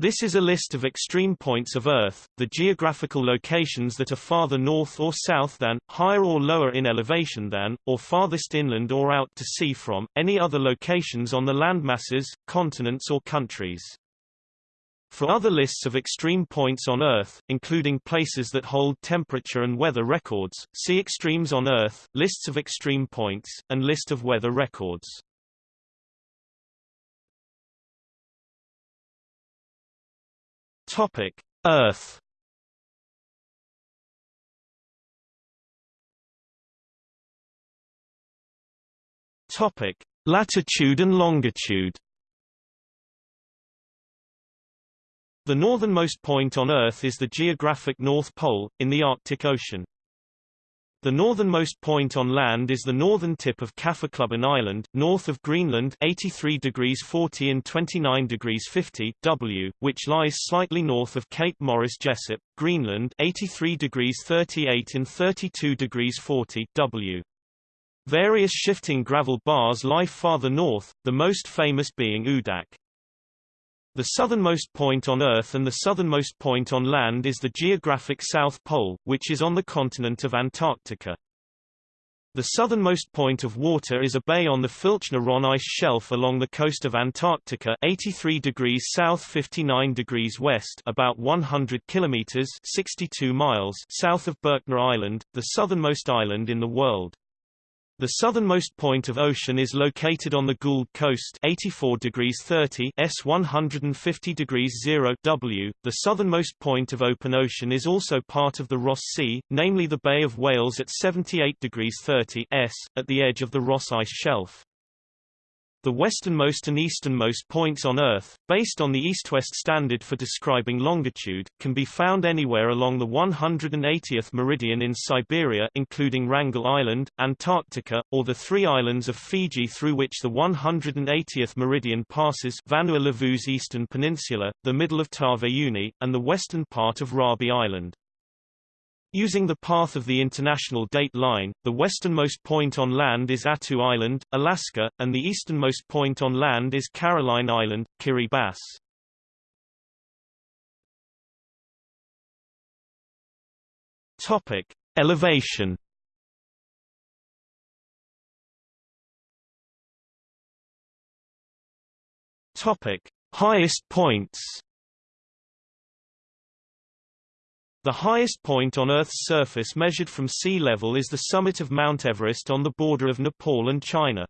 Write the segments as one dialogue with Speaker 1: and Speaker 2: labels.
Speaker 1: This is a list of extreme points of Earth, the geographical locations that are farther north or south than, higher or lower in elevation than, or farthest inland or out to sea from, any other locations on the landmasses, continents or countries. For other lists of extreme points on Earth, including places that hold temperature and weather records, see Extremes on Earth, lists of extreme points, and list of weather records. Topic: Earth. Topic: Latitude and longitude. The northernmost point on Earth is the geographic North Pole, in the Arctic Ocean. The northernmost point on land is the northern tip of Kaffeklubben Island, north of Greenland 83 degrees 40 and 29 degrees 50 W, which lies slightly north of Cape Morris Jesup, Greenland 83 degrees 38 and 32 degrees 40 W. Various shifting gravel bars lie farther north, the most famous being Oodaaq. The southernmost point on Earth and the southernmost point on land is the geographic South Pole, which is on the continent of Antarctica. The southernmost point of water is a bay on the Filchner-Ronne ice shelf along the coast of Antarctica 83 degrees south 59 degrees west about 100 kilometers 62 miles south of Berkner Island, the southernmost island in the world. The southernmost point of ocean is located on the Gould Coast 84 degrees 30 S 150 degrees 0 W. The southernmost point of open ocean is also part of the Ross Sea, namely the Bay of Whales at 78 degrees 30 S, at the edge of the Ross Ice Shelf. The westernmost and easternmost points on Earth, based on the east-west standard for describing longitude, can be found anywhere along the 180th meridian in Siberia including Wrangel Island, Antarctica, or the three islands of Fiji through which the 180th meridian passes Vanua Levu's eastern peninsula, the middle of Taveuni, and the western part of Rabi Island. Using the path of the International Date Line, the westernmost point on land is Attu Island, Alaska, and the easternmost point on land is Caroline Island, Kiribati. Topic: Elevation. Topic: Highest points. The highest point on Earth's surface measured from sea level is the summit of Mount Everest on the border of Nepal and China.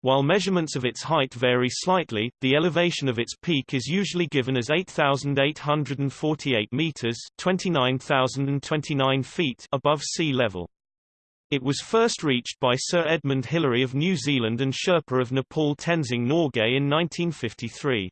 Speaker 1: While measurements of its height vary slightly, the elevation of its peak is usually given as 8,848 meters 29,029 feet above sea level. It was first reached by Sir Edmund Hillary of New Zealand and Sherpa of Nepal Tenzing Norgay in 1953.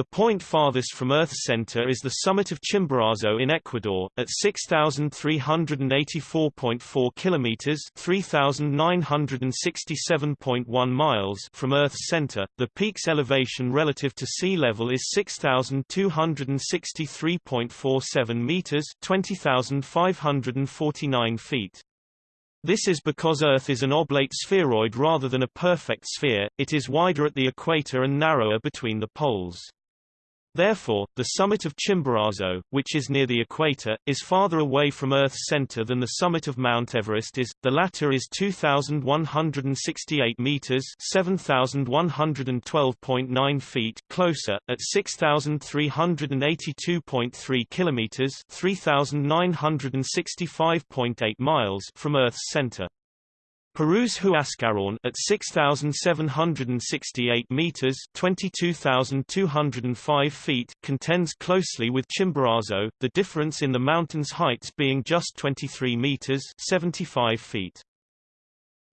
Speaker 1: The point farthest from Earth's center is the summit of Chimborazo in Ecuador, at 6,384.4 kilometers (3,967.1 miles) from Earth's center. The peak's elevation relative to sea level is 6,263.47 meters (20,549 feet). This is because Earth is an oblate spheroid rather than a perfect sphere, it is wider at the equator and narrower between the poles. Therefore, the summit of Chimborazo, which is near the equator, is farther away from Earth's center than the summit of Mount Everest is. The latter is 2,168 meters (7,112.9 feet) closer, at 6,382.3 kilometers (3,965.8 miles) from Earth's center. Peru's Huascarán at 6,768 meters (22,205 feet) contends closely with Chimborazo, the difference in the mountain's heights being just 23 meters (75 feet).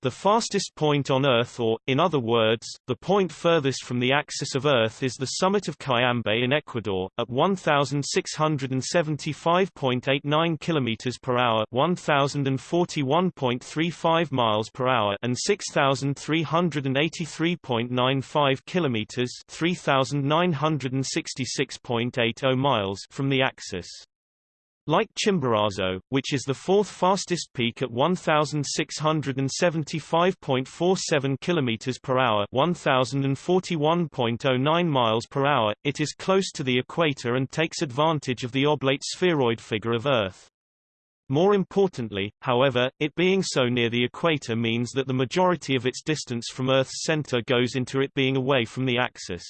Speaker 1: The fastest point on Earth or, in other words, the point furthest from the axis of Earth is the summit of Cayambe in Ecuador, at 1,675.89 km per hour 1,041.35 miles per hour and 6,383.95 km 3,966.80 miles from the axis. Like Chimborazo, which is the fourth fastest peak at 1675.47 km per hour, 1041.09 miles per hour, it is close to the equator and takes advantage of the oblate spheroid figure of Earth. More importantly, however, it being so near the equator means that the majority of its distance from Earth's center goes into it being away from the axis.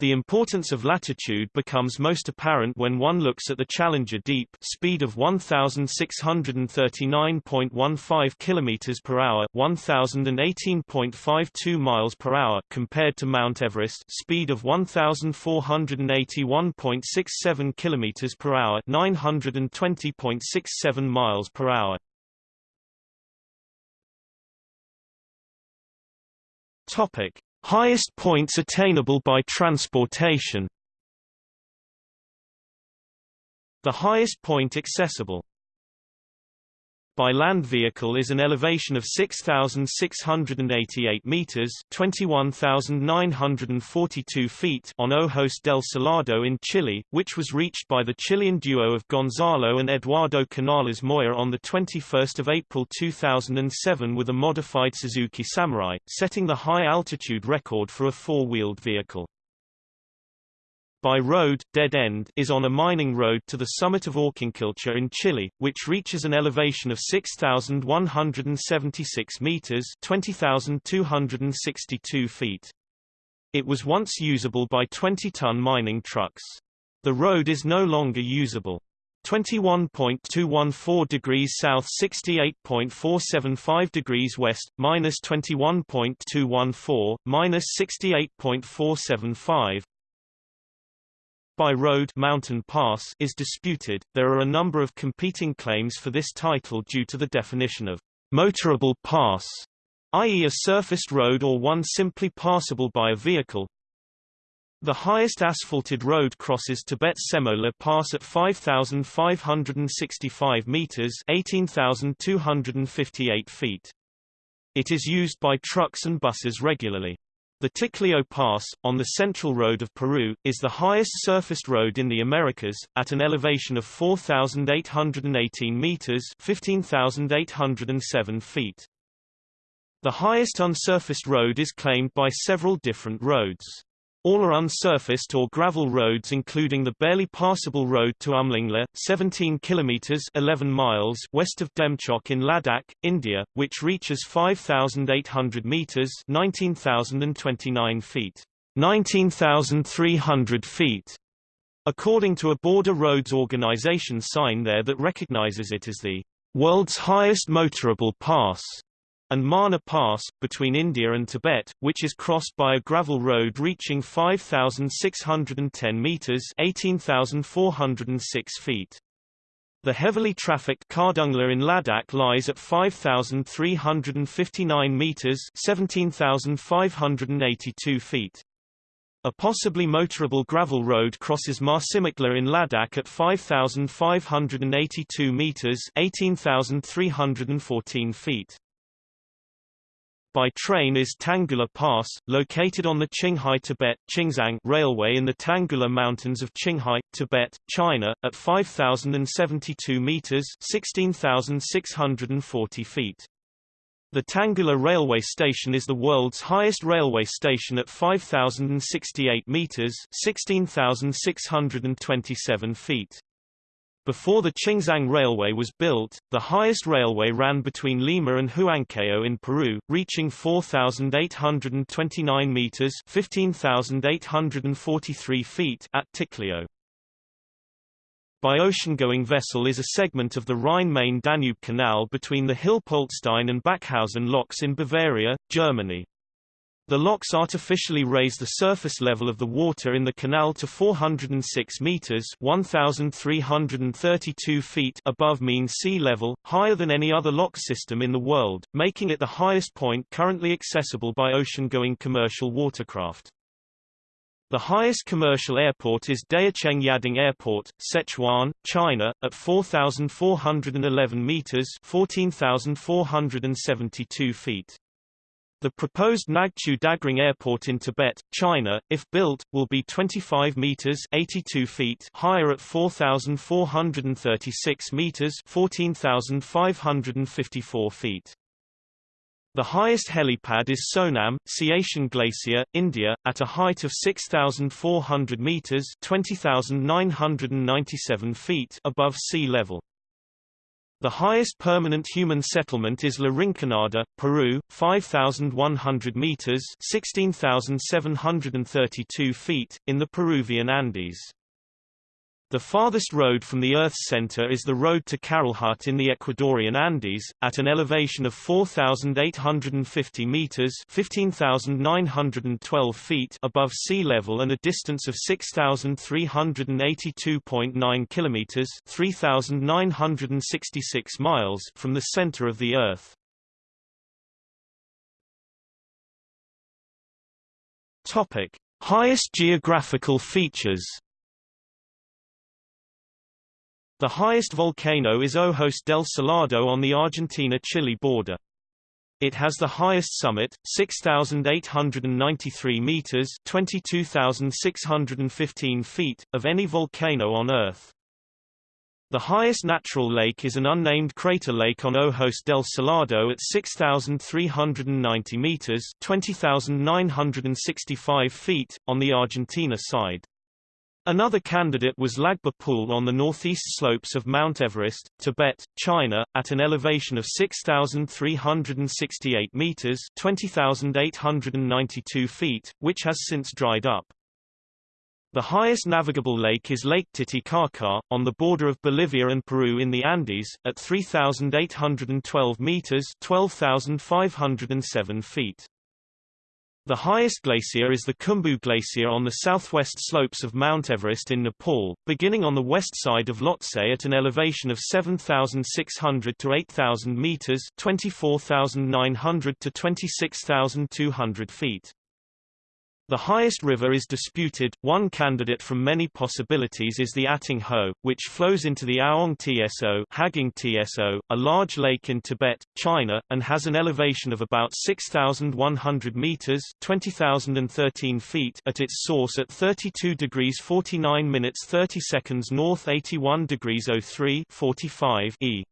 Speaker 1: The importance of latitude becomes most apparent when one looks at the Challenger Deep speed of 1639.15 km per hour, 1018.52 miles per hour compared to Mount Everest speed of 1481.67 km per hour, 920.67 miles per hour. Topic: Highest points attainable by transportation. The highest point accessible by land vehicle is an elevation of 6,688 meters (21,942 feet) on Ojos del Salado in Chile, which was reached by the Chilean duo of Gonzalo and Eduardo Canales Moya on the 21st of April 2007 with a modified Suzuki Samurai, setting the high altitude record for a four-wheeled vehicle by road, Dead End is on a mining road to the summit of Aucanquilcha in Chile, which reaches an elevation of 6,176 meters 20,262 feet. It was once usable by 20-ton mining trucks. The road is no longer usable. 21.214 degrees south 68.475 degrees west, minus 21.214, minus 68.475, by road mountain pass is disputed. There are a number of competing claims for this title due to the definition of motorable pass, i.e. a surfaced road or one simply passable by a vehicle. The highest asphalted road crosses Tibet Semo La Pass at 5,565 meters 18,258 feet. It is used by trucks and buses regularly. The Ticlio Pass, on the Central Road of Peru, is the highest surfaced road in the Americas, at an elevation of 4,818 meters 15,807 feet. The highest unsurfaced road is claimed by several different roads. All are unsurfaced or gravel roads including the barely passable road to Umling La, 17 kilometers 11 miles west of Demchok in Ladakh, India, which reaches 5800 meters 19029 feet. 19,300 feet. According to a Border Roads Organization sign there that recognizes it as the world's highest motorable pass and Mana Pass, between India and Tibet, which is crossed by a gravel road reaching 5,610 meters 18,406 feet. The heavily trafficked Khardung La in Ladakh lies at 5,359 meters 17,582 feet. A possibly motorable gravel road crosses Marsimik La in Ladakh at 5,582 meters 18,314 feet by train is Tanggula Pass, located on the Qinghai-Tibet Railway in the Tanggula Mountains of Qinghai, Tibet, China, at 5,072 meters (16,640 feet). The Tanggula railway station is the world's highest railway station at 5,068 meters (16,627 feet). Before the Qingzang Railway was built, the highest railway ran between Lima and Huancayo in Peru, reaching 4,829 meters (15,843 feet) at Ticlio. By ocean-going vessel is a segment of the Rhine-Main-Danube Canal between the Hilpoltstein and Bachhausen locks in Bavaria, Germany. The locks artificially raise the surface level of the water in the canal to 406 meters (1,332 feet) above mean sea level, higher than any other lock system in the world, making it the highest point currently accessible by ocean-going commercial watercraft. The highest commercial airport is Daocheng Yading Airport, Sichuan, China, at 4,411 meters (14,472 feet). The proposed Nagchu Dagring Airport in Tibet, China, if built, will be 25 meters (82 feet) higher at 4,436 meters (14,554 feet). The highest helipad is Sonam, Siachen Glacier, India, at a height of 6,400 meters (20,997 feet) above sea level. The highest permanent human settlement is La Rinconada, Peru, 5,100 meters (16,732 feet) in the Peruvian Andes. The farthest road from the Earth's center is the road to Carolhut in the Ecuadorian Andes, at an elevation of 4,850 meters (15,912 feet) above sea level and a distance of 6,382.9 kilometers (3,966 miles) from the center of the Earth. Topic: Highest geographical features. The highest volcano is Ojos del Salado on the Argentina-Chile border. It has the highest summit, 6,893 meters (22,615 feet), of any volcano on Earth. The highest natural lake is an unnamed crater lake on Ojos del Salado at 6,390 meters (20,965 feet) on the Argentina side. Another candidate was Lagba Pool on the northeast slopes of Mount Everest, Tibet, China, at an elevation of 6,368 meters (20,892 feet), which has since dried up. The highest navigable lake is Lake Titicaca, on the border of Bolivia and Peru in the Andes, at 3,812 meters (12,507 feet). The highest glacier is the Khumbu Glacier on the southwest slopes of Mount Everest in Nepal, beginning on the west side of Lhotse at an elevation of 7,600 to 8,000 meters 24,900 to 26,200 feet. The highest river is disputed. One candidate from many possibilities is the Ating Ho, which flows into the Aong Tso, Haging Tso, a large lake in Tibet, China, and has an elevation of about 6,100 meters (20,013 feet) at its source at 32 degrees 49 minutes 30 seconds north, 81 degrees 03 45 e.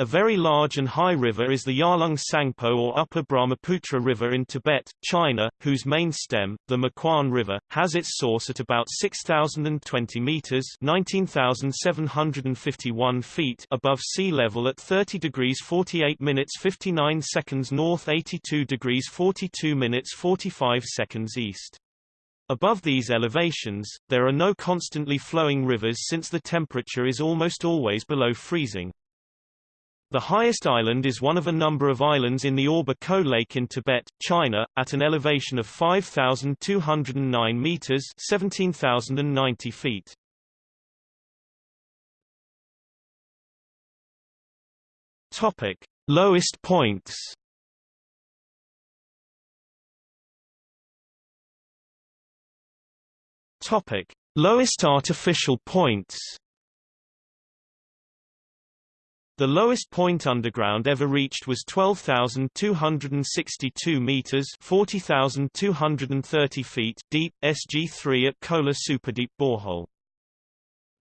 Speaker 1: A very large and high river is the Yarlung Tsangpo or Upper Brahmaputra River in Tibet, China, whose main stem, the Makwan River, has its source at about 6,020 meters (19,751 feet) above sea level at 30 degrees 48 minutes 59 seconds north, 82 degrees 42 minutes 45 seconds east. Above these elevations, there are no constantly flowing rivers since the temperature is almost always below freezing. The highest island is one of a number of islands in the Orba Co Lake in Tibet, China, at an elevation of 5,209 meters (17,090 feet). Topic: Lowest points. Topic: Lowest artificial points. The lowest point underground ever reached was 12,262 meters (40,230 feet) deep, SG3 at Kola Superdeep borehole.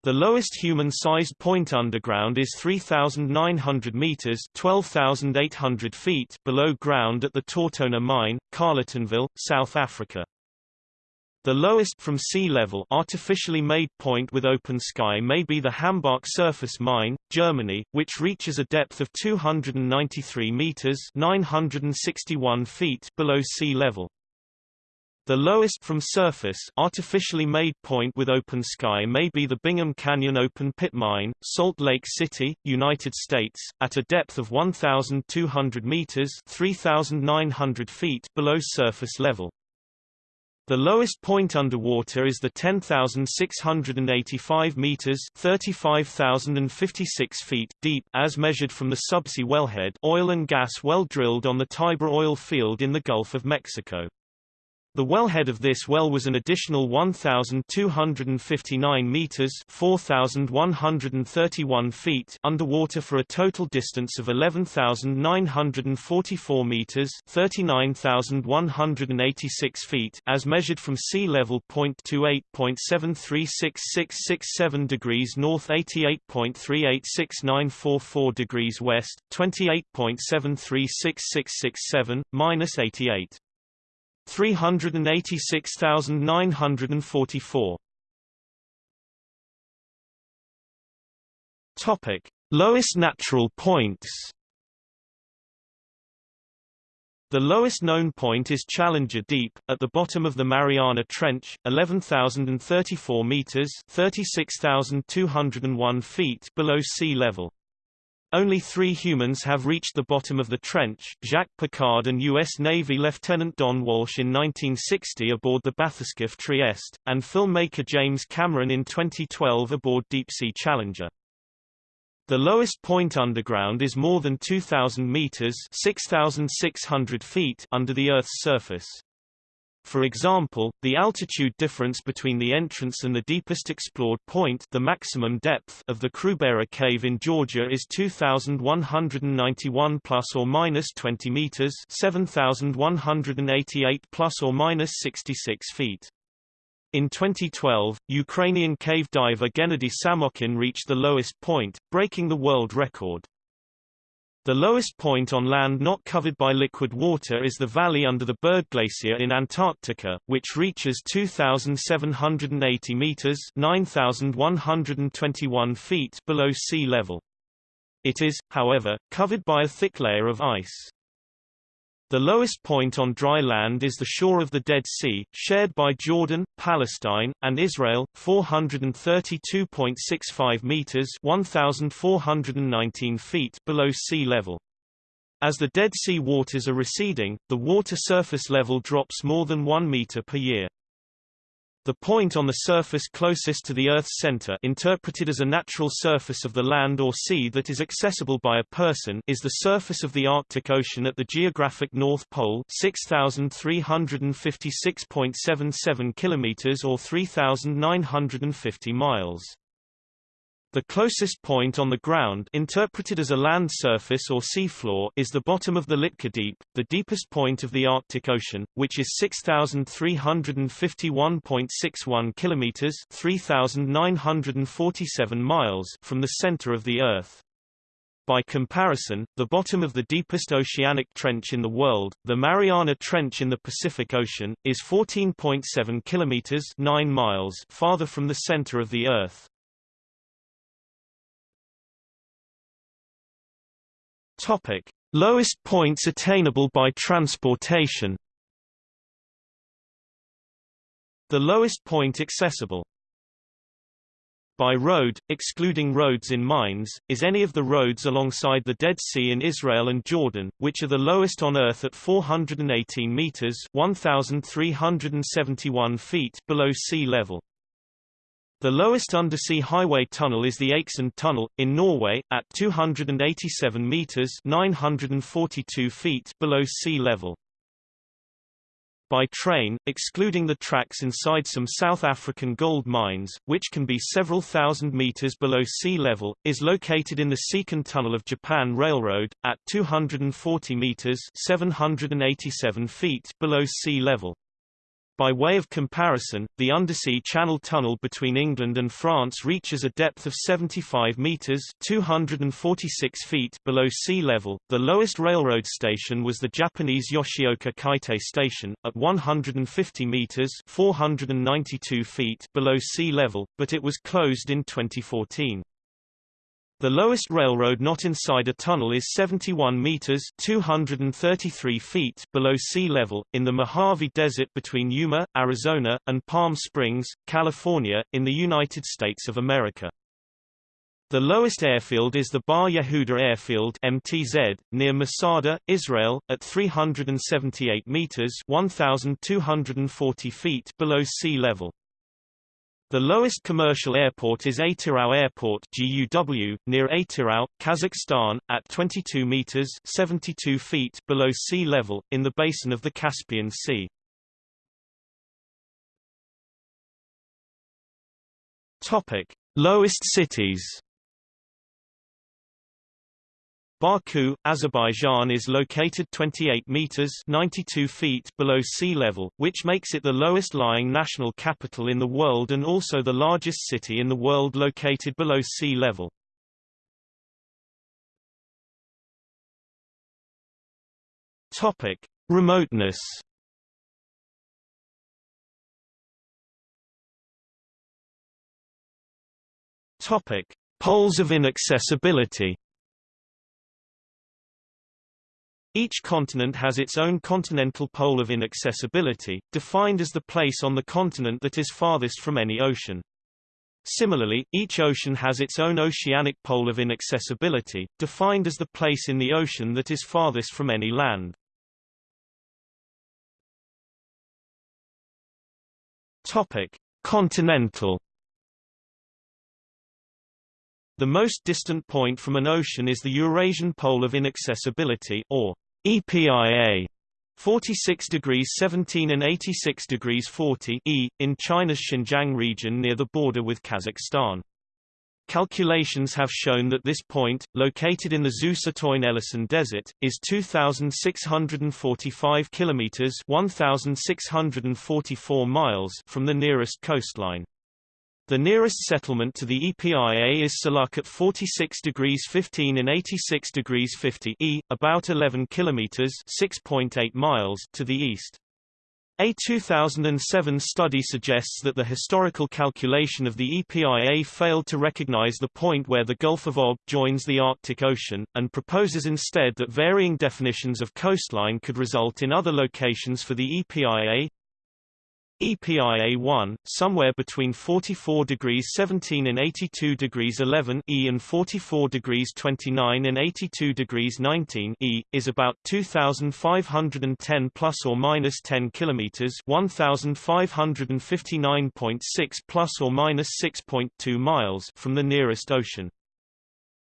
Speaker 1: The lowest human-sized point underground is 3,900 meters (12,800 feet) below ground at the TauTona mine, Carletonville, South Africa. The lowest from sea level artificially made point with open sky may be the Hambach surface mine, Germany, which reaches a depth of 293 meters (961 feet) below sea level. The lowest from surface artificially made point with open sky may be the Bingham Canyon open pit mine, Salt Lake City, United States, at a depth of 1,200 meters (3,900 feet) below surface level. The lowest point underwater is the 10,685 meters (35,056 feet) deep as measured from the subsea wellhead oil and gas well drilled on the Tiber oil field in the Gulf of Mexico. The wellhead of this well was an additional 1,259 meters (4,131 feet) underwater for a total distance of 11,944 meters (39,186 feet) as measured from sea level. 0.28.736667 degrees north, 88.386944 degrees west, 28.736667 minus 88. 386,944. Topic: Lowest natural points. The lowest known point is Challenger Deep, at the bottom of the Mariana Trench, 11,034 meters (36,201 feet) below sea level. Only three humans have reached the bottom of the trench, Jacques Piccard and U.S. Navy Lieutenant Don Walsh in 1960 aboard the bathyscaphe Trieste, and filmmaker James Cameron in 2012 aboard Deep Sea Challenger. The lowest point underground is more than 2,000 meters 6,600 feet under the Earth's surface. For example, the altitude difference between the entrance and the deepest explored point the maximum depth of the Krubera cave in Georgia is 2,191 plus or minus 20 meters 7,188 plus or minus 66 feet. In 2012, Ukrainian cave diver Gennady Samokhin reached the lowest point, breaking the world record. The lowest point on land not covered by liquid water is the valley under the Byrd Glacier in Antarctica, which reaches 2,780 meters (9,121 feet) below sea level. It is, however, covered by a thick layer of ice. The lowest point on dry land is the shore of the Dead Sea, shared by Jordan, Palestine, and Israel, 432.65 meters (1,419 feet) below sea level. As the Dead Sea waters are receding, the water surface level drops more than 1 meter per year. The point on the surface closest to the Earth's center interpreted as a natural surface of the land or sea that is accessible by a person is the surface of the Arctic Ocean at the geographic North Pole 6,356.77 kilometers or 3,950 miles. The closest point on the ground interpreted as a land surface or seafloor is the bottom of the Litke Deep, the deepest point of the Arctic Ocean, which is 6,351.61 kilometers 3,947 miles from the center of the Earth. By comparison, the bottom of the deepest oceanic trench in the world, the Mariana Trench in the Pacific Ocean, is 14.7 kilometers 9 miles farther from the center of the Earth. Topic: Lowest points attainable by transportation. The lowest point accessible by road, excluding roads in mines, is any of the roads alongside the Dead Sea in Israel and Jordan, which are the lowest on Earth at 418 meters (1,371 feet) below sea level. The lowest undersea highway tunnel is the Eiksund Tunnel, in Norway, at 287 meters 942 feet below sea level. By train, excluding the tracks inside some South African gold mines, which can be several thousand meters below sea level, is located in the Seikan Tunnel of Japan Railroad, at 240 meters 787 feet below sea level. By way of comparison, the undersea channel tunnel between England and France reaches a depth of 75 meters (246 feet) below sea level. The lowest railroad station was the Japanese Yoshioka Kaitei Station at 150 meters (492 feet) below sea level, but it was closed in 2014. The lowest railroad not inside a tunnel is 71 meters (233 feet) below sea level in the Mojave Desert between Yuma, Arizona, and Palm Springs, California, in the United States of America. The lowest airfield is the Bar Yehuda Airfield (MTZ) near Masada, Israel, at 378 meters (1,240 feet) below sea level. The lowest commercial airport is Atyrau Airport GUW, near Atyrau, Kazakhstan, at 22 meters 72 feet below sea level, in the basin of the Caspian Sea. Topic. Lowest cities Baku, Azerbaijan is located 28 meters 92 feet below sea level, which makes it the lowest lying national capital in the world and also the largest city in the world located below sea level. Topic: Remoteness. Topic: Poles of inaccessibility. Each continent has its own continental pole of inaccessibility, defined as the place on the continent that is farthest from any ocean. Similarly, each ocean has its own oceanic pole of inaccessibility, defined as the place in the ocean that is farthest from any land. Topic: Continental The most distant point from an ocean is the Eurasian Pole of Inaccessibility or EPIA 46 degrees 17 and 86 degrees 40 E, in China's Xinjiang region near the border with Kazakhstan. Calculations have shown that this point, located in the Dzoosotoyn Elisen Desert, is 2,645 kilometers 1,644 miles from the nearest coastline. The nearest settlement to the EPIA is Salak at 46 degrees 15 and 86 degrees 50 E, about 11 kilometers (6.8 miles) to the east. A 2007 study suggests that the historical calculation of the EPIA failed to recognize the point where the Gulf of Ob joins the Arctic Ocean, and proposes instead that varying definitions of coastline could result in other locations for the EPIA, EPIA-1, somewhere between 44 degrees 17 and 82 degrees 11 E and 44 degrees 29 and 82 degrees 19 E, is about 2,510 plus or minus 10 kilometers 1,559.6 plus or minus 6.2 miles from the nearest ocean.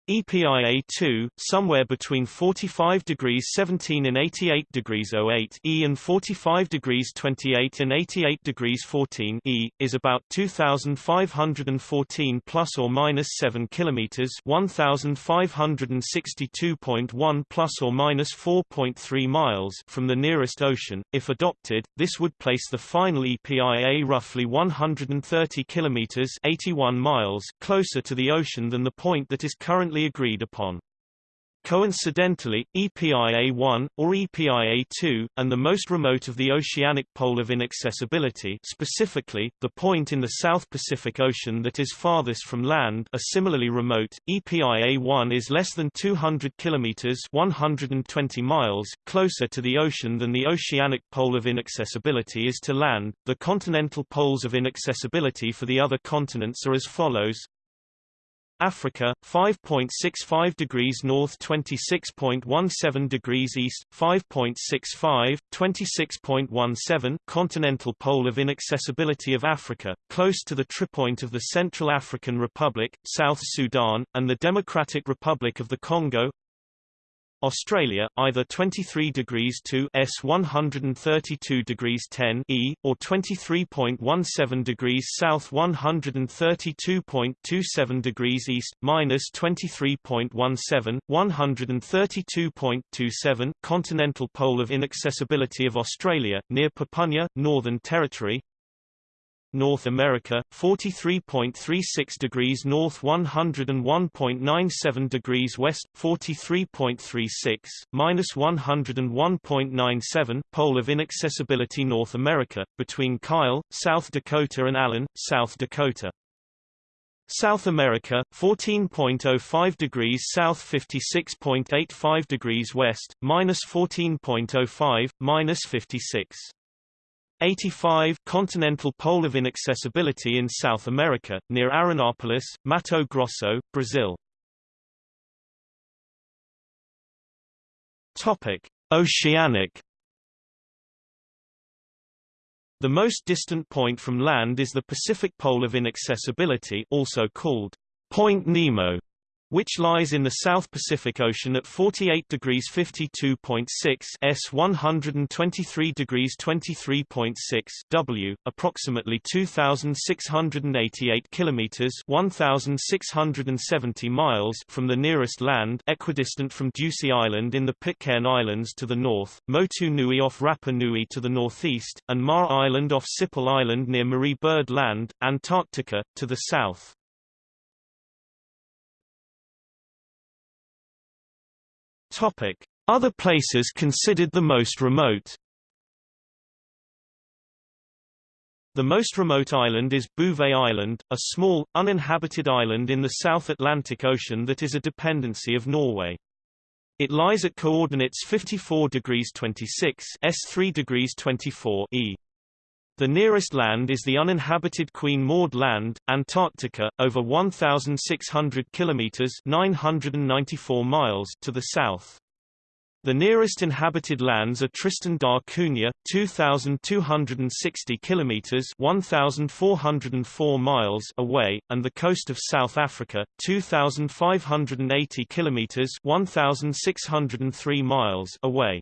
Speaker 1: EPIA-2, somewhere between 45 degrees 17 and 88 degrees 08 E and 45 degrees 28 and 88 degrees 14 E, is about 2,514 plus or minus 7 kilometers 1,562.1 plus or minus 4.3 miles from the nearest ocean. If adopted, this would place the final EPIA roughly 130 kilometers 81 miles closer to the ocean than the point that is currently agreed upon. Coincidentally, EPIA-1, or EPIA-2, and the most remote of the oceanic pole of inaccessibility specifically, the point in the South Pacific Ocean that is farthest from land are similarly remote. EPIA-1 is less than 200 kilometers 120 miles closer to the ocean than the oceanic pole of inaccessibility is to land. The continental poles of inaccessibility for the other continents are as follows. Africa 5.65 degrees north 26.17 degrees east 5.65 26.17 continental pole of inaccessibility of Africa close to the tripoint of the Central African Republic South Sudan and the Democratic Republic of the Congo Australia, either 23 degrees to S 132 degrees 10 E, or 23.17 degrees south 132.27 degrees east, minus 23.17, 132.27 continental pole of inaccessibility of Australia, near Papunya, Northern Territory North America 43.36 degrees north 101.97 degrees west 43.36 minus 101.97 pole of inaccessibility North America between Kyle South Dakota and Allen South Dakota. South America 14.05 degrees south 56.85 degrees west minus 14.05 minus 56 85 Continental Pole of Inaccessibility in South America, near Arenápolis, Mato Grosso, Brazil. Topic: Oceanic The most distant point from land is the Pacific Pole of Inaccessibility also called Point Nemo which lies in the South Pacific Ocean at 48 degrees 52.6 s 123 degrees 23.6 w, approximately 2,688 kilometers 1,670 miles from the nearest land equidistant from Ducie Island in the Pitcairn Islands to the north, Motu Nui off Rapa Nui to the northeast, and Maher Island off Siple Island near Marie Byrd Land, Antarctica, to the south. Topic: Other places considered the most remote. The most remote island is Bouvet Island, a small, uninhabited island in the South Atlantic Ocean that is a dependency of Norway. It lies at coordinates 54 degrees 26 s 3 degrees 24 e. The nearest land is the uninhabited Queen Maud Land, Antarctica, over 1,600 kilometers (994 miles) to the south. The nearest inhabited lands are Tristan da Cunha, 2,260 kilometers (1,404 miles) away, and the coast of South Africa, 2,580 kilometers (1,603 miles) away.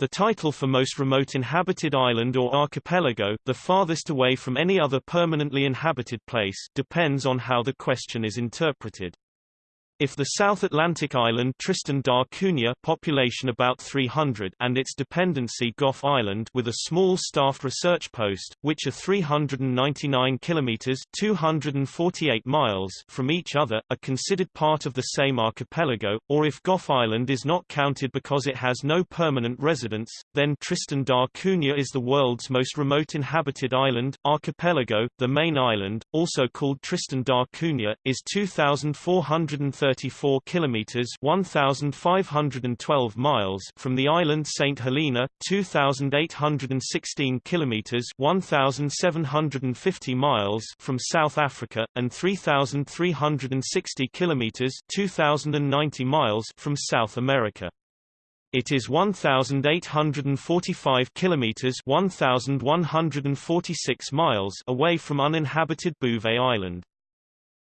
Speaker 1: The title for most remote inhabited island or archipelago, the farthest away from any other permanently inhabited place, depends on how the question is interpreted. If the South Atlantic island Tristan da Cunha population about 300 and its dependency Gough Island with a small staffed research post, which are 399 kilometers 248 miles from each other, are considered part of the same archipelago, or if Gough Island is not counted because it has no permanent residents, then Tristan da Cunha is the world's most remote inhabited island, archipelago. The main island, also called Tristan da Cunha, is 2,430 34 kilometers 1512 miles from the island St Helena 2816 kilometers 1750 miles from South Africa and 3360 kilometers 2090 miles from South America it is 1845 kilometers 1146 miles away from uninhabited Bouvet Island.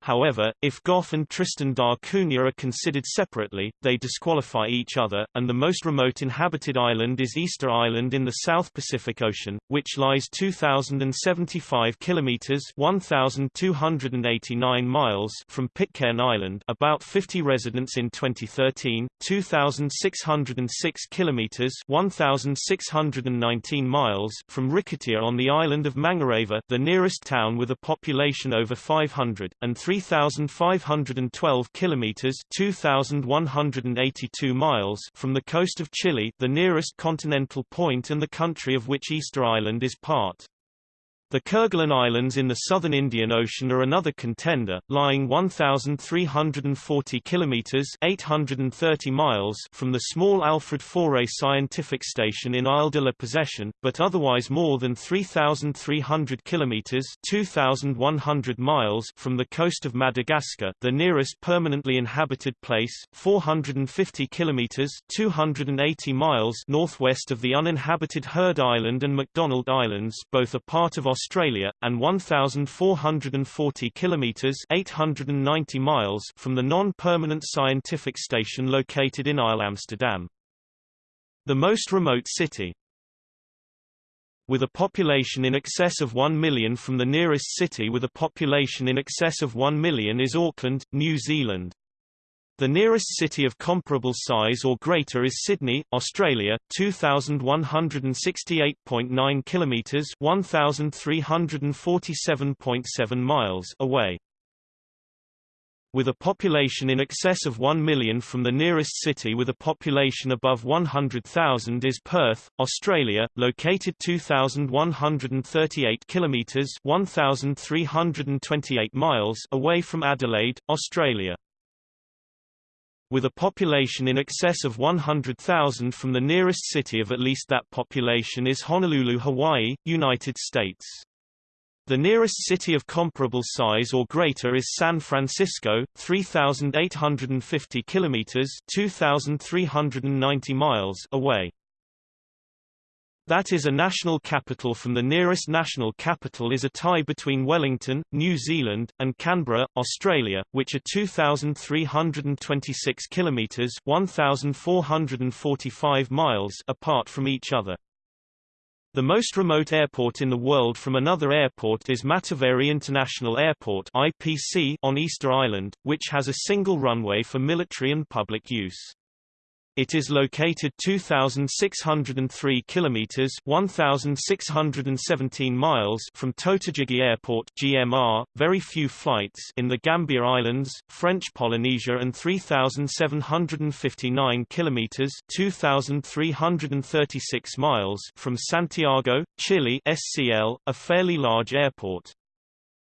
Speaker 1: However, if Gough and Tristan da Cunha are considered separately, they disqualify each other, and the most remote inhabited island is Easter Island in the South Pacific Ocean, which lies 2,075 kilometers 1,289 miles from Pitcairn Island about 50 residents in 2013, 2,606 kilometers 1,619 miles from Rikitea on the island of Mangareva the nearest town with a population over 500, and 3 3,512 kilometers (2,182 miles) from the coast of Chile, the nearest continental point and the country of which Easter Island is part. The Kerguelen Islands in the southern Indian Ocean are another contender, lying 1,340 kilometers (830 miles) from the small Alfred Faure Scientific Station in Isle de la Possession, but otherwise more than 3,300 kilometers (2,100 miles) from the coast of Madagascar, the nearest permanently inhabited place, 450 kilometers (280 miles) northwest of the uninhabited Heard Island and McDonald Islands, both a part of Australia, and 1,440 kilometres 890 miles from the non-permanent scientific station located in Isle Amsterdam. The most remote city with a population in excess of 1 million from the nearest city with a population in excess of 1 million is Auckland, New Zealand. The nearest city of comparable size or greater is Sydney, Australia, 2168.9 kilometers, 1347.7 miles away. With a population in excess of 1 million from the nearest city with a population above 100,000 is Perth, Australia, located 2138 kilometers, 1328 miles away from Adelaide, Australia with a population in excess of 100,000 from the nearest city of at least that population is Honolulu, Hawaii, United States. The nearest city of comparable size or greater is San Francisco, 3,850 kilometers (2,390 miles) away. That is a national capital from the nearest national capital is a tie between Wellington, New Zealand, and Canberra, Australia, which are 2,326 kilometres 1,445 miles apart from each other. The most remote airport in the world from another airport is Mataveri International Airport IPC on Easter Island, which has a single runway for military and public use. It is located 2603 kilometers 1617 miles from Totegegie Airport GMR, very few flights in the Gambier Islands, French Polynesia and 3759 kilometers 2336 miles from Santiago, Chile SCL, a fairly large airport.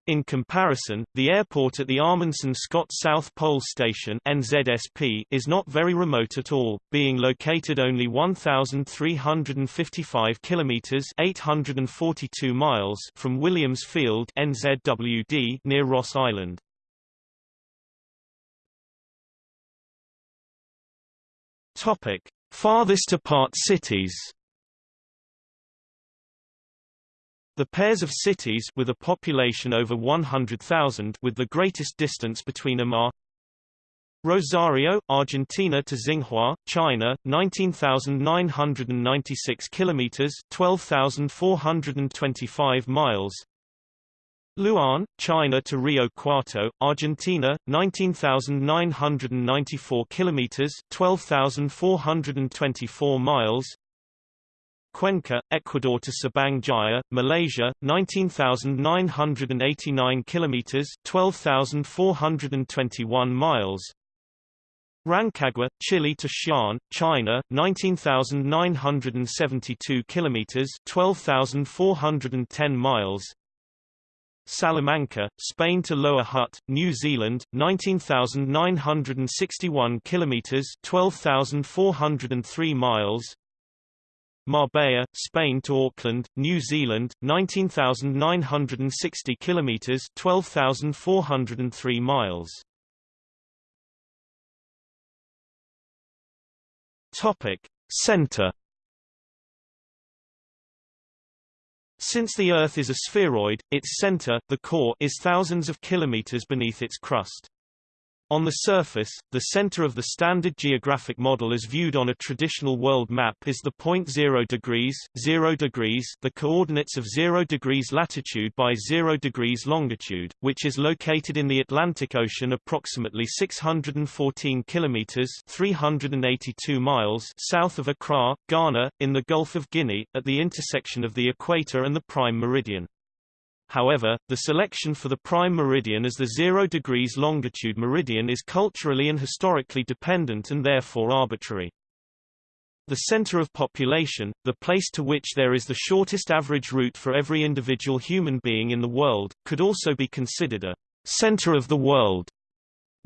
Speaker 1: In comparison, the airport at the Amundsen Scott South Pole Station NZSP is not very remote at all, being located only 1355 kilometers (842 miles) from Williams Field NZWD near Ross Island. Topic: Farthest apart cities. The pairs of cities with a population over 100,000 with the greatest distance between them are Rosario, Argentina to Xinghua, China, 19,996 kilometers, 12,425 miles. Luan, China to Rio Cuarto, Argentina, 19,994 kilometers, 12,424 miles. Cuenca, Ecuador to Subang Jaya, Malaysia, 19,989 kilometers, 12,421 miles. Rancagua, Chile to Xi'an, China, 19,972 kilometers, 12,410 miles. Salamanca, Spain to Lower Hutt, New Zealand, 19,961 kilometers, 12,403 miles. Marbella, Spain to Auckland, New Zealand, 19,960 kilometers, 12,403 miles. Topic: Center Since the Earth is a spheroid, its center, the core, is thousands of kilometers beneath its crust. On the surface, the center of the standard geographic model as viewed on a traditional world map is the point 0 degrees, 0 degrees the coordinates of 0 degrees latitude by 0 degrees longitude, which is located in the Atlantic Ocean approximately 614 kilometers 382 miles south of Accra, Ghana, in the Gulf of Guinea, at the intersection of the equator and the prime meridian. However, the selection for the prime meridian as the 0 degrees longitude meridian is culturally and historically dependent and therefore arbitrary. The center of population, the place to which there is the shortest average route for every individual human being in the world, could also be considered a center of the world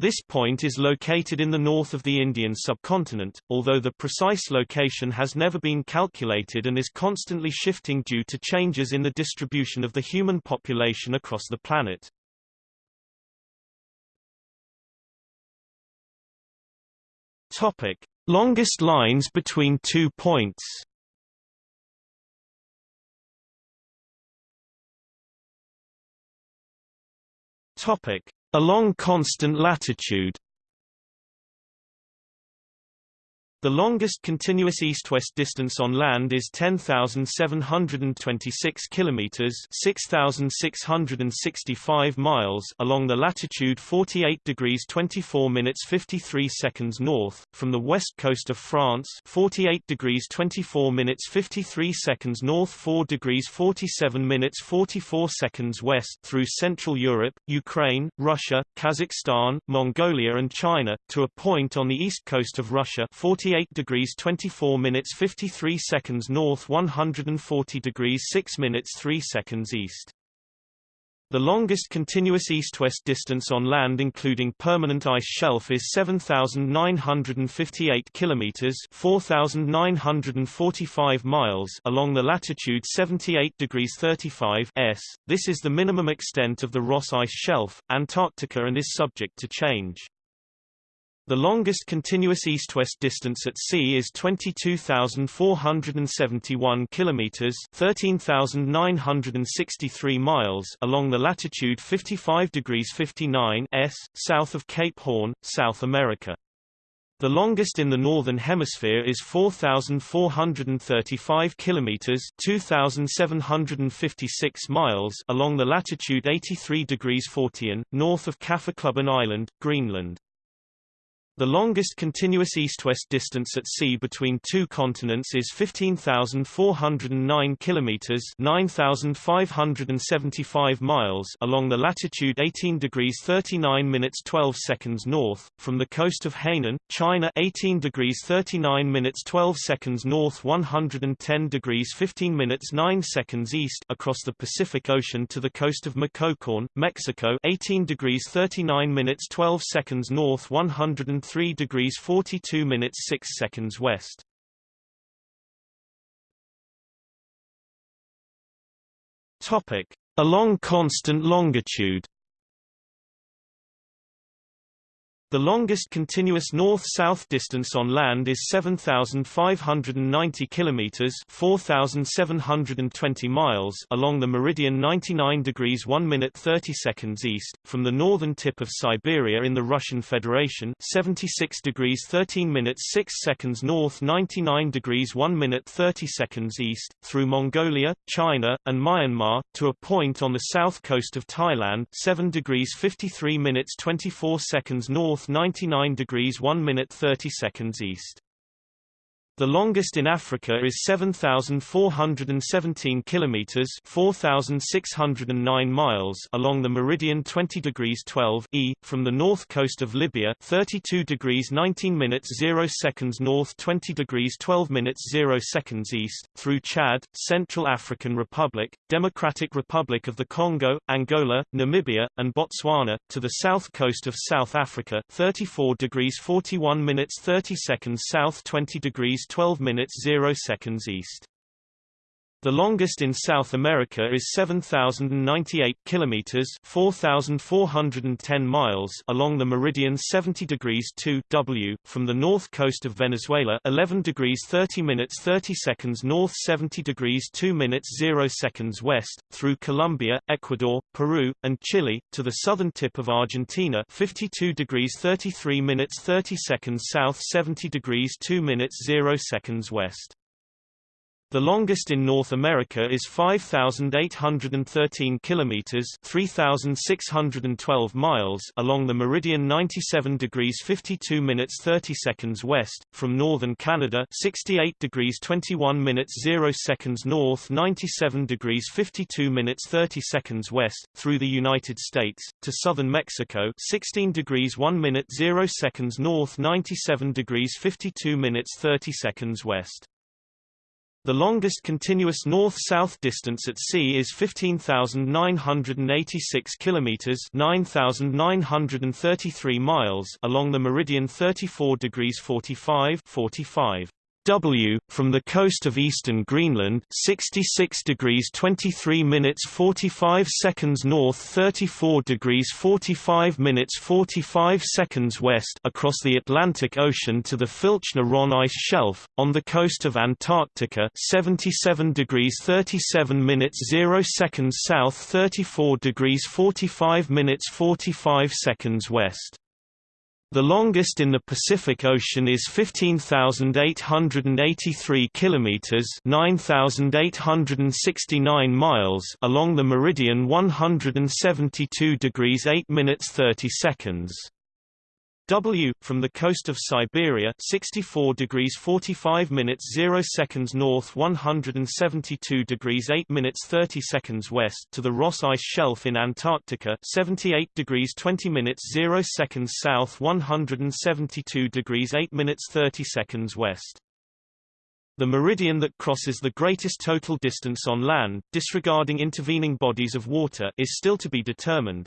Speaker 1: this point is located in the north of the Indian subcontinent, although the precise location has never been calculated and is constantly shifting due to changes in the distribution of the human population across the planet. Topic: Longest lines between two points. Topic: Along constant latitude The longest continuous east-west distance on land is 10,726 kilometers (6,665 miles) along the latitude 48 degrees 24 minutes 53 seconds north from the west coast of France, 48 degrees 24 minutes 53 seconds north, 4 degrees 47 minutes 44 seconds west through Central Europe, Ukraine, Russia, Kazakhstan, Mongolia and China to a point on the east coast of Russia, 40 48 degrees 24 minutes 53 seconds north 140 degrees 6 minutes 3 seconds east. The longest continuous east-west distance on land including permanent ice shelf is 7958 kilometers, 4945 miles along the latitude 78 degrees 35 s. This is the minimum extent of the Ross ice shelf, Antarctica and is subject to change. The longest continuous east-west distance at sea is 22,471 kilometers, 13,963 miles along the latitude 55 degrees 59 s, south of Cape Horn, South America. The longest in the northern hemisphere is 4435 kilometers, 2756 miles along the latitude 83 degrees 40 north of Kaffeklubben Island, Greenland. The longest continuous east-west distance at sea between two continents is 15,409 kilometers (9,575 miles) along the latitude 18 degrees 39 minutes 12 seconds north from the coast of Hainan, China 18 degrees 39 minutes 12 seconds north 110 degrees 15 minutes 9 seconds east across the Pacific Ocean to the coast of Michoacán, Mexico 18 degrees 39 minutes 12 seconds north 110 3 degrees 42 minutes 6 seconds west. Topic: Along constant longitude. The longest continuous north-south distance on land is 7,590 kilometers (4,720 miles) along the meridian 99 degrees 1 minute 30 seconds east, from the northern tip of Siberia in the Russian Federation, 76 degrees 13 minutes 6 seconds north, 99 degrees 1 minute 30 seconds east, through Mongolia, China, and Myanmar to a point on the south coast of Thailand, 7 degrees 53 minutes 24 seconds north north 99 degrees 1 minute 30 seconds east. The longest in Africa is 7,417 kilometers (4,609 miles) along the meridian 20 degrees 12 e from the north coast of Libya, 32 degrees 19 minutes 0 seconds north, 20 degrees 12 minutes 0 seconds east, through Chad, Central African Republic, Democratic Republic of the Congo, Angola, Namibia, and Botswana, to the south coast of South Africa, 34 degrees 41 minutes 30 seconds south, 20 degrees 12 minutes 0 seconds east. The longest in South America is 7,098 kilometers (4,410 miles) along the meridian 70 degrees 2 W from the north coast of Venezuela, 11 degrees 30 minutes 30 seconds north, 70 degrees 2 minutes 0 seconds west, through Colombia, Ecuador, Peru, and Chile to the southern tip of Argentina, 52 degrees 33 minutes 30 seconds south, 70 degrees 2 minutes 0 seconds west. The longest in North America is 5,813 kilometers (3,612 miles) along the meridian 97 degrees 52 minutes 30 seconds west, from northern Canada 68 degrees 21 minutes 0 seconds north 97 degrees 52 minutes 30 seconds west, through the United States, to southern Mexico 16 degrees 1 minute 0 seconds north 97 degrees 52 minutes 30 seconds west. The longest continuous north-south distance at sea is 15,986 kilometers (9,933 miles) along the meridian 34 degrees 45 45 W, from the coast of eastern Greenland 66 degrees 23 minutes 45 seconds north 34 degrees 45 minutes 45 seconds west across the Atlantic Ocean to the Filchner-Ronne ice shelf, on the coast of Antarctica 77 degrees 37 minutes 0 seconds south 34 degrees 45 minutes 45 seconds west. The longest in the Pacific Ocean is 15,883 kilometers, 9,869 miles along the meridian 172 degrees 8 minutes 30 seconds. W, from the coast of Siberia 64 degrees 45 minutes 0 seconds north 172 degrees 8 minutes 30 seconds west to the Ross Ice Shelf in Antarctica 78 degrees 20 minutes 0 seconds south 172 degrees 8 minutes 30 seconds west. The meridian that crosses the greatest total distance on land, disregarding intervening bodies of water, is still to be determined.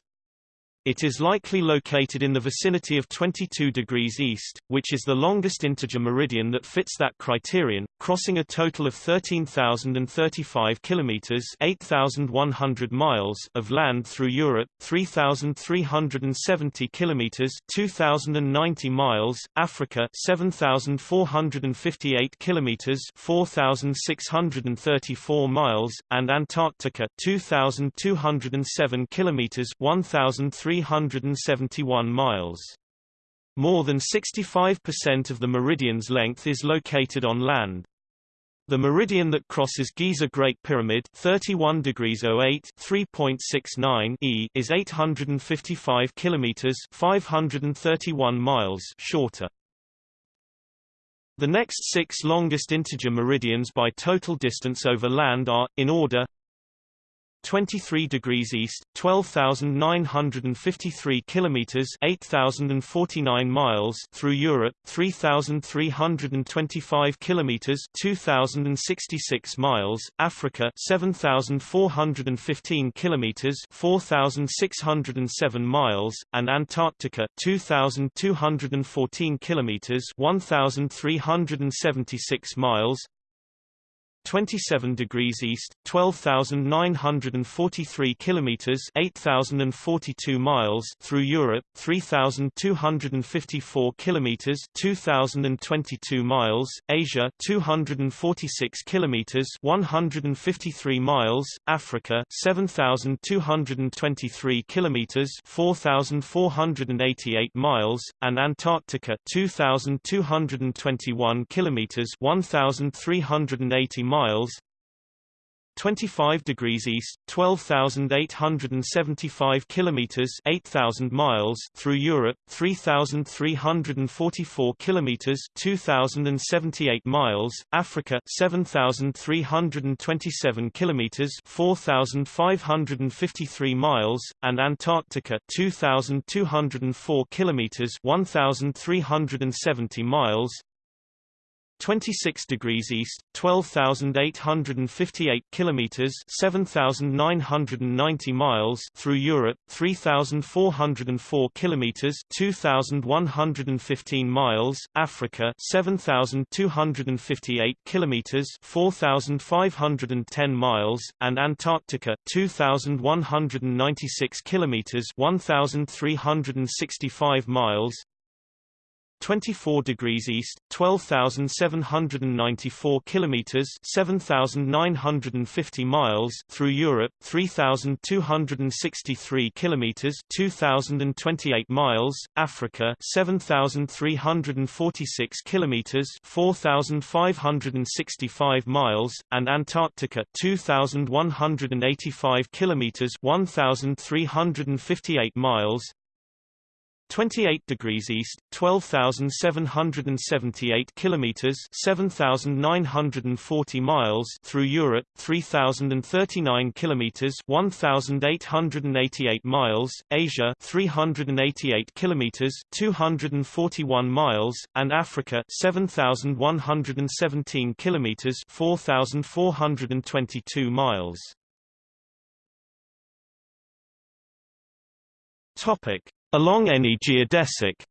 Speaker 1: It is likely located in the vicinity of 22 degrees east, which is the longest integer meridian that fits that criterion, crossing a total of 13,035 kilometers (8,100 miles) of land through Europe, 3,370 kilometers (2,090 miles), Africa, 7,458 kilometers (4,634 miles), and Antarctica, 2,207 kilometers (1,300 371 miles. More than 65% of the meridian's length is located on land. The meridian that crosses Giza Great Pyramid 31 degrees 08 3.69 e is 855 kilometers 531 miles shorter. The next six longest integer meridians by total distance over land are, in order 23 degrees east, 12,953 kilometers, 8,049 miles through Europe, 3,325 kilometers, 2,066 miles, Africa, 7,415 kilometers, 4,607 miles, and Antarctica, 2,214 kilometers, 1,376 miles. 27 degrees east, 12,943 kilometers, 8,042 miles through Europe, 3,254 kilometers, 2,022 miles, Asia, 246 kilometers, 153 miles, Africa, 7,223 kilometers, 4,488 miles, and Antarctica, 2,221 kilometers, 1,380 miles 25 degrees east 12875 kilometers 8000 miles through Europe 3344 kilometers 2078 miles Africa 7327 kilometers 4553 miles and Antarctica 2204 kilometers 1370 miles 26 degrees east, 12,858 kilometers, 7,990 miles through Europe, 3,404 kilometers, 2,115 miles, Africa, 7,258 kilometers, 4,510 miles, and Antarctica, 2,196 kilometers, 1,365 miles, 24 degrees east, 12,794 kilometers, 7,950 miles through Europe, 3,263 kilometers, 2,028 miles, Africa, 7,346 kilometers, 4,565 miles, and Antarctica, 2,185 kilometers, 1,358 miles, 28 degrees east, 12,778 kilometers, 7,940 miles through Europe, 3,039 kilometers, 1,888 miles, Asia, 388 kilometers, 241 miles, and Africa, 7,117 kilometers, 4,422 miles. Topic: Along any geodesic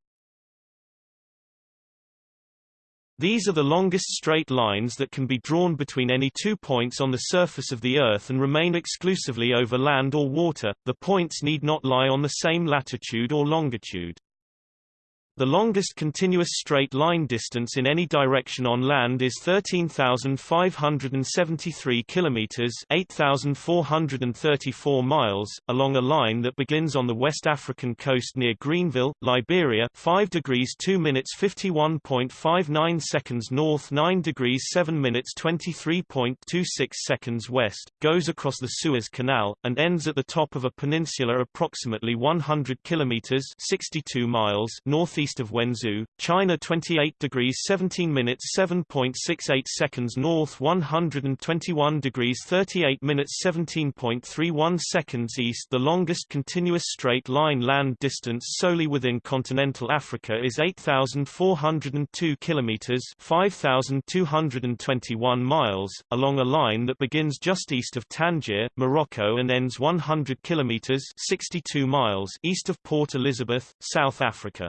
Speaker 1: These are the longest straight lines that can be drawn between any two points on the surface of the Earth and remain exclusively over land or water. The points need not lie on the same latitude or longitude. The longest continuous straight line distance in any direction on land is 13,573 kilometers, 8,434 miles, along a line that begins on the West African coast near Greenville, Liberia, 5 degrees 2 minutes 51.59 seconds north, 9 degrees 7 minutes 23.26 seconds west, goes across the Suez Canal and ends at the top of a peninsula approximately 100 kilometers, 62 miles northeast east of Wenzhou, China 28 degrees 17 minutes 7.68 seconds north 121 degrees 38 minutes 17.31 seconds east The longest continuous straight-line land distance solely within continental Africa is 8,402 kilometers 5,221 miles, along a line that begins just east of Tangier, Morocco and ends 100 kilometers 62 miles east of Port Elizabeth, South Africa.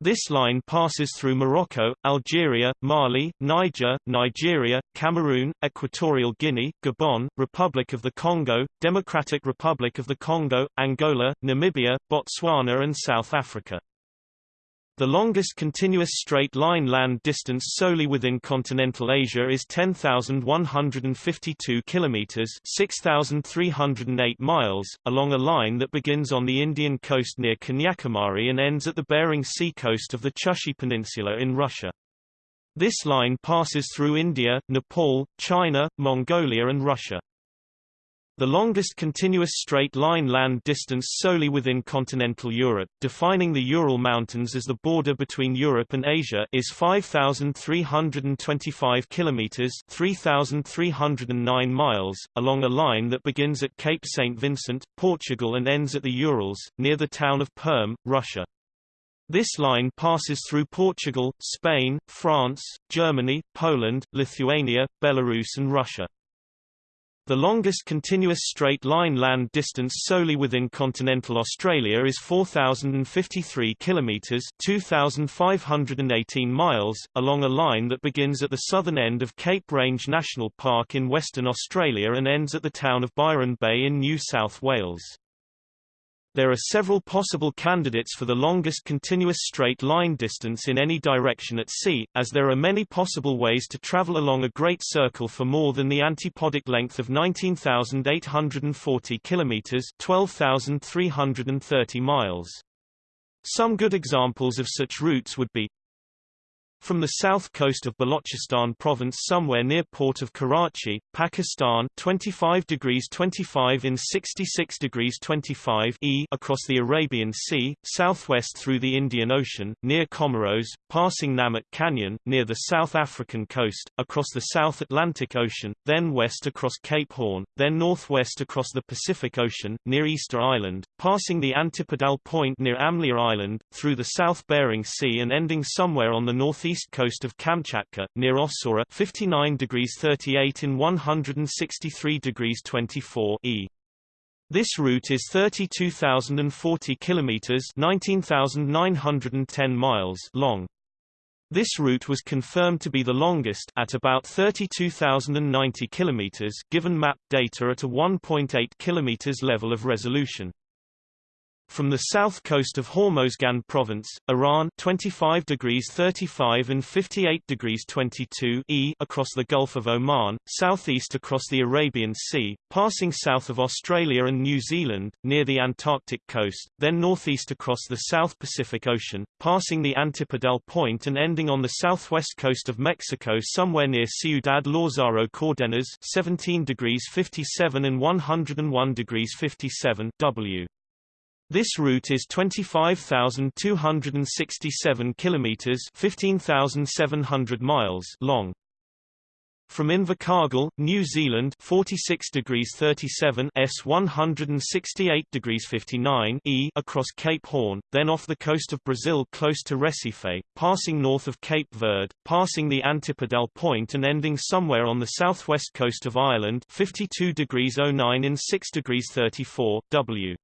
Speaker 1: This line passes through Morocco, Algeria, Mali, Niger, Nigeria, Cameroon, Equatorial Guinea, Gabon, Republic of the Congo, Democratic Republic of the Congo, Angola, Namibia, Botswana and South Africa. The longest continuous straight-line land distance solely within continental Asia is 10,152 kilometers (6,308 miles), along a line that begins on the Indian coast near Kanyakumari and ends at the Bering Sea coast of the Chukchi Peninsula in Russia. This line passes through India, Nepal, China, Mongolia and Russia. The longest continuous straight-line land distance solely within continental Europe, defining the Ural Mountains as the border between Europe and Asia, is 5,325 kilometers (3,309 miles), along a line that begins at Cape St. Vincent, Portugal and ends at the Urals, near the town of Perm, Russia. This line passes through Portugal, Spain, France, Germany, Poland, Lithuania, Belarus and Russia. The longest continuous straight-line land distance solely within continental Australia is 4,053 kilometres 2,518 miles, along a line that begins at the southern end of Cape Range National Park in Western Australia and ends at the town of Byron Bay in New South Wales. There are several possible candidates for the longest continuous straight line distance in any direction at sea, as there are many possible ways to travel along a great circle for more than the antipodic length of 19,840 kilometers, 12,330 miles. Some good examples of such routes would be from the south coast of Balochistan province somewhere near port of Karachi, Pakistan 25 degrees 25 in 66 degrees 25 e across the Arabian Sea, southwest through the Indian Ocean, near Comoros, passing Namut Canyon, near the South African coast, across the South Atlantic Ocean, then west across Cape Horn, then northwest across the Pacific Ocean, near Easter Island, passing the Antipodal Point near Amlia Island, through the South Bering Sea and ending somewhere on the northeast northeast coast of Kamchatka, near Ossora 59 degrees 38 in 163 degrees 24 e. This route is 32,040 kilometers 19,910 miles long. This route was confirmed to be the longest at about 32,090 kilometers given map data at a 1.8 kilometers level of resolution. From the south coast of Hormozgan province, Iran 25 degrees 35 and 58 degrees 22 e across the Gulf of Oman, southeast across the Arabian Sea, passing south of Australia and New Zealand, near the Antarctic coast, then northeast across the South Pacific Ocean, passing the Antipodal Point and ending on the southwest coast of Mexico somewhere near Ciudad Lázaro Cárdenas 17 degrees 57 and 101 degrees 57 w. This route is 25,267 kilometers (15,700 miles) long. From Invercargill, New Zealand 46 degrees 37 S 168 degrees 59 E across Cape Horn, then off the coast of Brazil close to Recife, passing north of Cape Verde, passing the Antipodal Point and ending somewhere on the southwest coast of Ireland 52 degrees 09 in 6 degrees 34 W.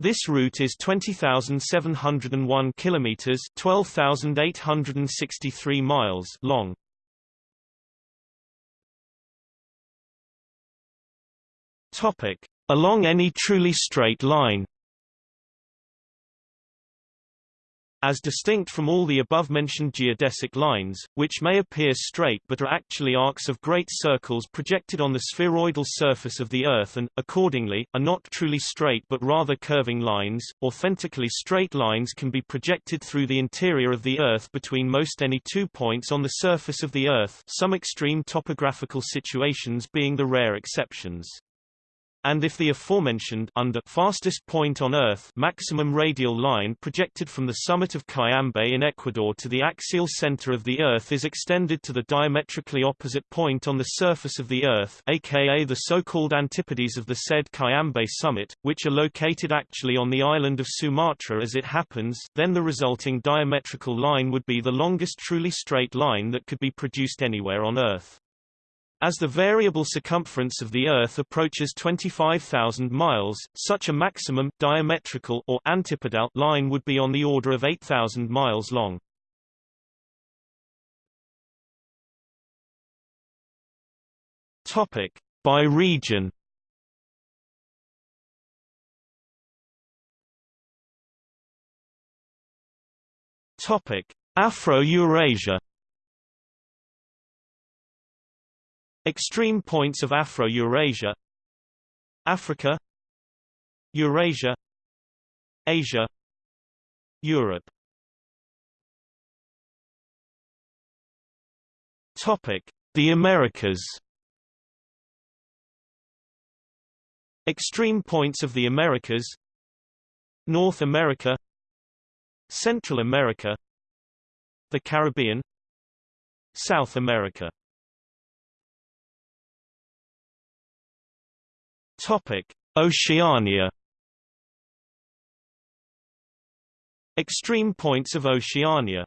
Speaker 1: This route is 20,701 kilometers, 12,863 miles long. Topic: Along any truly straight line. As distinct from all the above-mentioned geodesic lines, which may appear straight but are actually arcs of great circles projected on the spheroidal surface of the Earth and, accordingly, are not truly straight but rather curving lines, authentically straight lines can be projected through the interior of the Earth between most any two points on the surface of the Earth some extreme topographical situations being the rare exceptions. And if the aforementioned under fastest point on Earth maximum radial line projected from the summit of Cayambe in Ecuador to the axial center of the Earth is extended to the diametrically opposite point on the surface of the Earth aka the so-called antipodes of the said Cayambe summit, which are located actually on the island of Sumatra as it happens then the resulting diametrical line would be the longest truly straight line that could be produced anywhere on Earth. As the variable circumference of the Earth approaches 25,000 miles, such a maximum diametrical or antipodal line would be on the order of 8,000 miles long. Topic by region. Topic Afro-Eurasia Extreme points of Afro-Eurasia. Africa. Eurasia. Asia. Europe. Topic: The Americas. Extreme points of the Americas. North America. Central America. The Caribbean. South America Topic: Oceania. Extreme points of Oceania.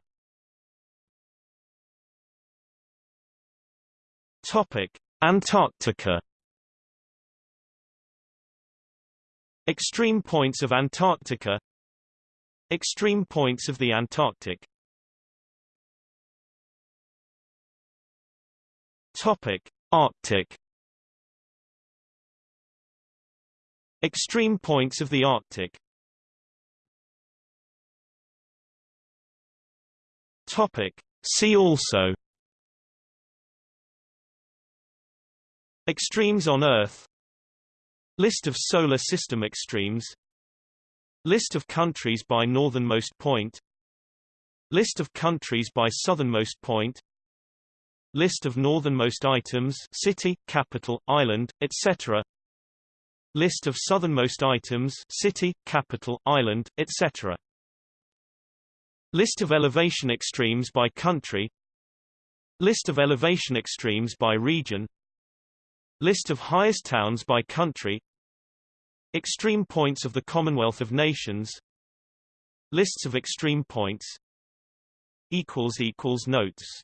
Speaker 1: Topic: Antarctica. Extreme points of Antarctica. Extreme points of the Antarctic. Topic: Arctic. Extreme points of the Arctic. Topic. See also. Extremes on Earth. List of Solar System extremes. List of countries by northernmost point. List of countries by southernmost point. List of northernmost items city, capital, island, etc. List of southernmost items city, capital, island, etc. List of elevation extremes by country. List of elevation extremes by region. List of highest towns by country. Extreme points of the Commonwealth of Nations. Lists of extreme points. Notes